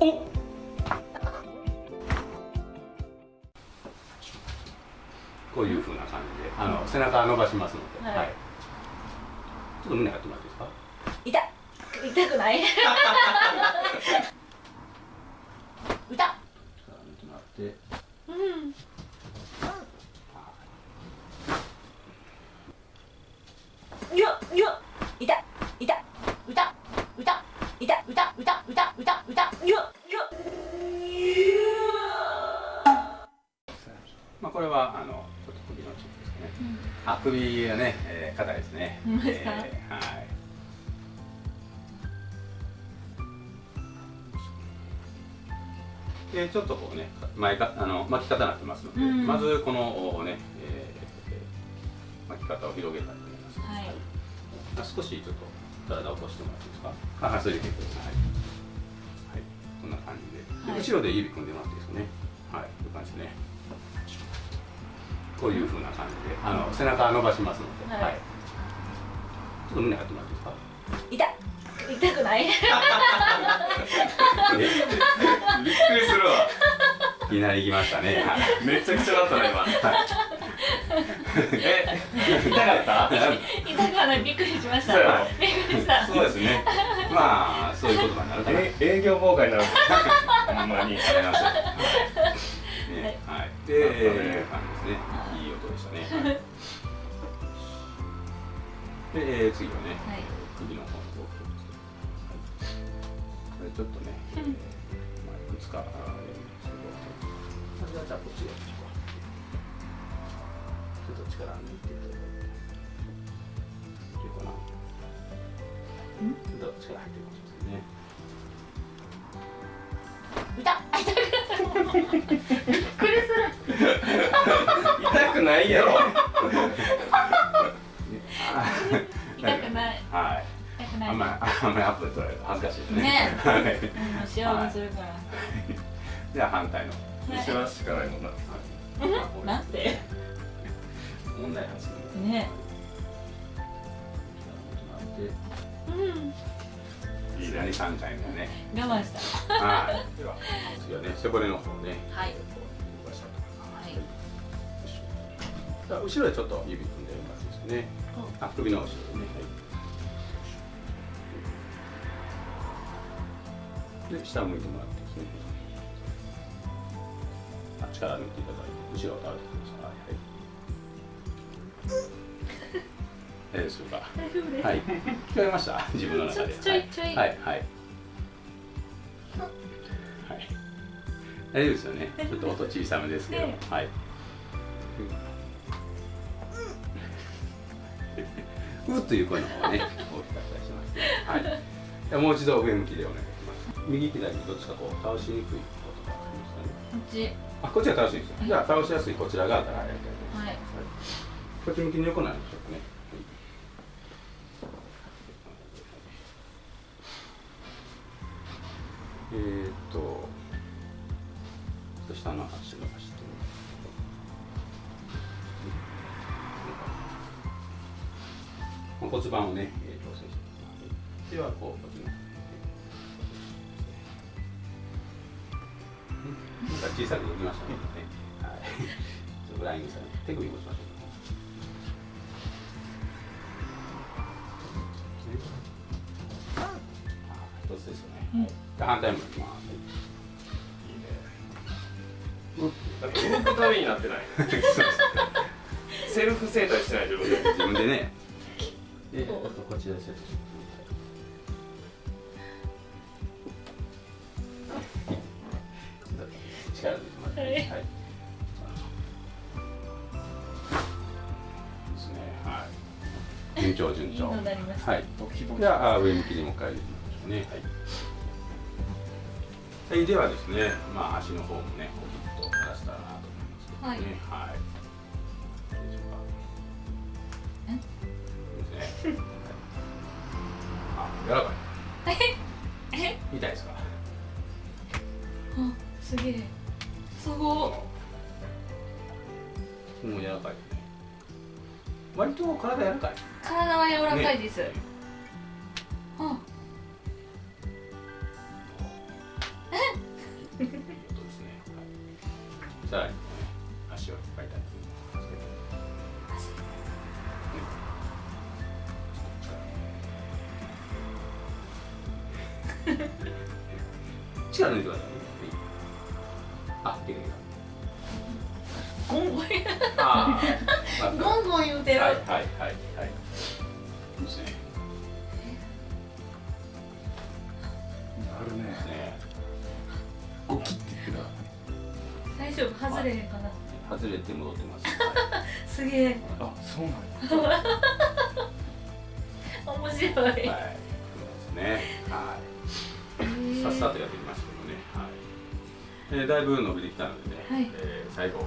おこういうふうな感じであの背中伸ばしますので、はい。はい、ちょっと胸やってもらっていいですか？痛っ。痛くない？これはあのちょっと首のチップですかね、あ首がね、えー、硬いですね。えーはい。でちょっとこうね前かあの巻き方になってますので、うん。まずこのね、えー巻き方を広げたいと思います、はい。あ少しちょっと体を起こしてもらっていいですか？あはいそれで結構ですはい、はい、こんな感じで。で、はい。後ろで指組んでもらっていいですかね？はい。こういう感じですねこういうふうな感じであの背中伸ばしますので、はい。ちょっと胸やってもらっていいですか？痛っ。痛くない？えびっくりするわ。いきなり来ましたね。はいめちゃくちゃだったね今。え痛かった？痛くはない。びっくりしました。びっくりした。そうですね。まあそういう言葉になるかなえ営業妨害になる。ほんまに。ありますね、はい。で、えー、感じですね。いい音でしたね。はい、で、えー、次はね、はい首の方の動きですけど、はい、これちょっとね、えーまあ、いくつかあるんですけど、まずはじゃあこっちで。ちょっと力抜いていただいて。いけるかな。ちょっと力入ってるかもしれないね。痛っ くないやろ 痛くないはい。痛くないあんまり、あんまりアップで撮られると恥ずかしいですね。ねはい。うん幸せするから では反対の。一緒はしかないもんななんて問題発言。ねうんいいね。三回目ね。我慢したはい。では次はね背骨の方ね。はいじゃあ後ろでちょっと指組んでもらっていいですかね。あ首の後ろでね。はい。で下向いてもらってですね。あ力抜いていただいて後ろを倒れてください。はい。大丈夫ですか？大丈夫ですはい。聞こえました？自分の中で。ちょいちょいはい。はい。はい。はい。大丈夫ですよね。ちょっと音小さめですけど。ねはい。うという声の方がね、大きかったりしますね。はい。ではもう一度上向きでお願いします。右左どっちかこう倒しにくいことがありますかね。こっちあ、こっちが倒しにくい。じゃあ倒しやすいこちら側からやりたいと思います。はいこっち向きに横なるでしょうかね。えーっと、ちょっと下の足伸骨盤をね、えー調整していきます。では、こう、こっちの。なんか小さくできましたね。はい。ちょっとフライングさ手首持ちましょう一つですよね。うん反対もいきます。いいね動くためになってない セルフ整体してない自分で自分でね。で、あとこちらでセットします。力抜いてもらって。はいはい。ですね。はい。順調順調。はい。じゃああ上向きにもう一回入れてみましょうね。はい。はい、ではですね、まあ足の方もね、こうちょっと出したらなと思いますけどね。はい。どねあやらかい。え？みたいですか？あすげえ。すごもう柔らかい、ね、割と体柔らかい。体は柔らかいです、ね、あ。えっ とですね。さらゴンゴン言うてる、はいはいはいはい。いいですねあるね。ね。ゴキって言って大丈夫？外れへんかな。外れて戻ってます、すげえ。たあそうなんや面白い、はい、はい、そうですね。はい。さっさとやってきましたけどね。はい、えー、だいぶ伸びてきたのでね、はい。えー最後はい。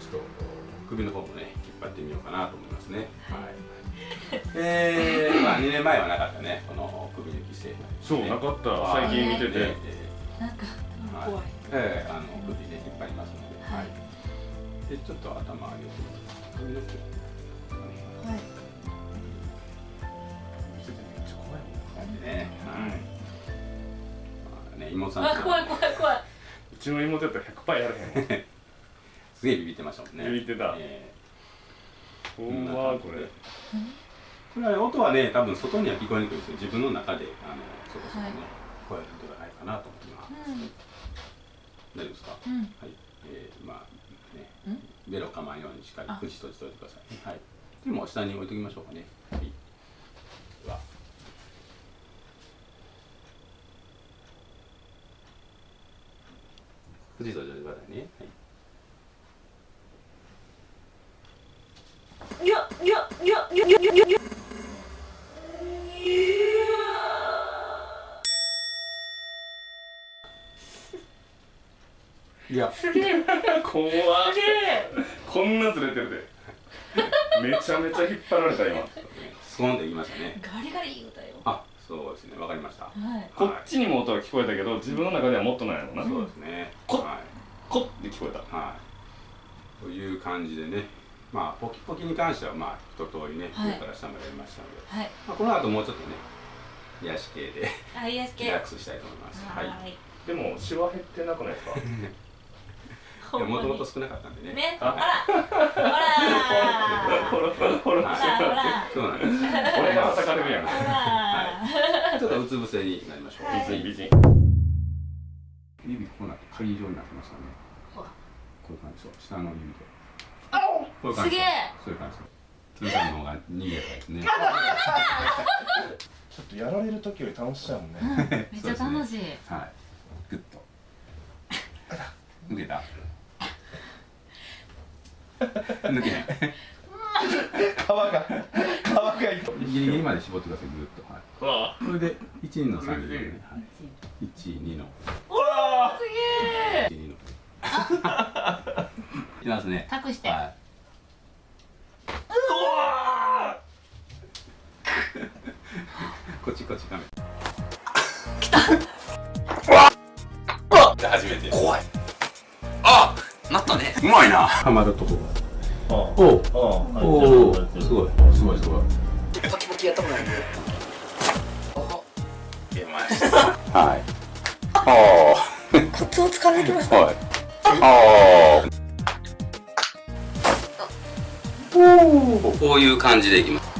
ちょっと首の方もね引っ張ってみようかなと思いますね。はい。えー、まあ2年前はなかったねこの首抜き制度、そうなかった。最近見てて。ねなんかはい。怖い。えー、あの首で引っ張りますので、はい。でちょっと頭上げて首の毛。はい。見ててめっちゃ怖いなん。でね、はい、まあね妹さんあ怖い怖い怖い。うちの妹やったら100%やらへんすげえビビってましたもんね。ビビってた。えほんまこれ。ーこれはね音はね多分外には聞こえにくいですよ。自分の中であのそこそこね、はい。声が出てないかなと思います、うん。大丈夫ですか、うん。はい、えー、まあね。うん。ベロかまんようにしっかりあ。口閉じておいてくださいね。はい。でも下に置いときましょうかね。はい。では口閉じておいてくださいね。はいいやいやいやいやいやいやいやいや。すげえ。怖っ。すげえ。こんなずれてるで。めちゃめちゃ引っ張られた今。スコーンと言いましたね。ガリガリ言うたよ。あそうですね。わかりました。はい。こっちにも音が聞こえたけど自分の中ではもっとないのな。そうですね。こはい。コッて聞こえた。はい、という感じでね、まあ、ポキポキに関しては、まあ、一通りね、はい。上から下までやりましたので、はい。まあ、この後もうちょっとね、癒し系でリケラックスしたいと思います。はい。はいい。でもシワ減ってなくないですか？や、もともと少なかったんでね。ねほはらほらほらほら ほらす。俺が叩かれるやんほらちょっとうつ伏せになりましょう。はい美人美人指こうなって鍵状になってましたね。ほらこういう感じそう。下の指で。こういう感じすげえそういう感じそう。鶴さんの方が逃げやかいですね。ちょっとやられる時より楽しそうやもんね めっちゃ楽しいはい。グッと。抜けた。抜けへん。皮が皮がいギリギリまで絞ってください、ぐっと。はい。これで1、2の3でね。はい。1、2の。うわすげえ1、2の。いきますね。託してはい。うわ こっちこっちカメラ。じゃあ初めて。怖いあなったねうまいな。はまるとこあが。おおお。すごい。すごいすごい。パキパキやったことないんで出ました。はい。あコツをつかんできましあ。はい。ああ。こういう感じでいきます。